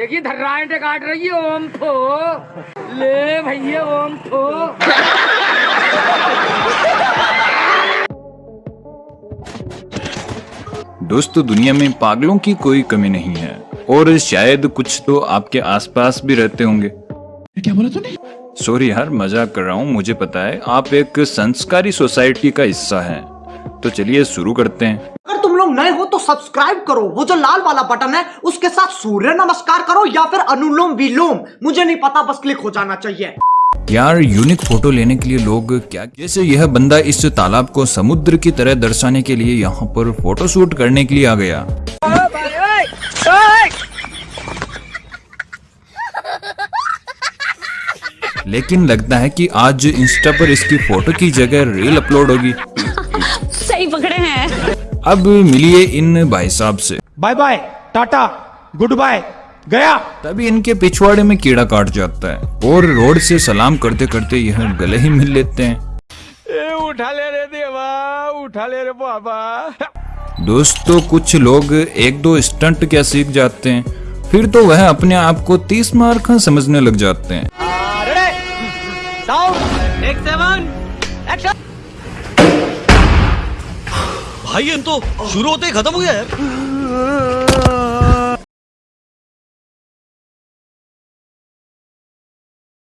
देखिए धर्राटे काट रही है ओम फो ले भैया ओम फो दोस्तों दुनिया में पागलों की कोई कमी नहीं है और शायद कुछ तो आपके आसपास भी रहते होंगे। क्या बोला तूने? सॉरी यार मज़ाक कर रहा हूँ मुझे पता है आप एक संस्कारी सोसाइटी का हिस्सा हैं। तो चलिए शुरू करते हैं। नए हो तो सब्सक्राइब करो। वो जो लाल वाला बटन है उसके साथ सूर्य नमस्कार करो या फिर अनुलोम विलोम। मुझे नहीं पता बस क्लिक हो जाना चाहिए। यार यूनिक फ़ोटो लेने के लिए लोग क्या जैसे यह बंदा इस तालाब को समुद्र की तरह दर्शाने के लिए यहाँ पर फ़ोटो शूट करने के लिए आ गया। लेकिन लगता है कि आज इंस्टा पर इसकी फ़ोटो की जगह रील अपलोड होगी। सही पकड़े हैं। अब मिलिए इन भाई साहब से। Bye bye ta-ta good bye गया। तभी इनके पिछवाड़े में कीड़ा काट जाता है। और रोड से सलाम करते करते यह गले ही मिल लेते हैं। ए, उठा ले रे देवा उठा ले रे बाबा। दोस्तों कुछ लोग एक दो स्टंट क्या सीख जाते हैं। फिर तो वह अपने आप को तीस मार्क समझने लग जाते हैं। भाई इन तो शुरू होते ही खत्म हो गया यार।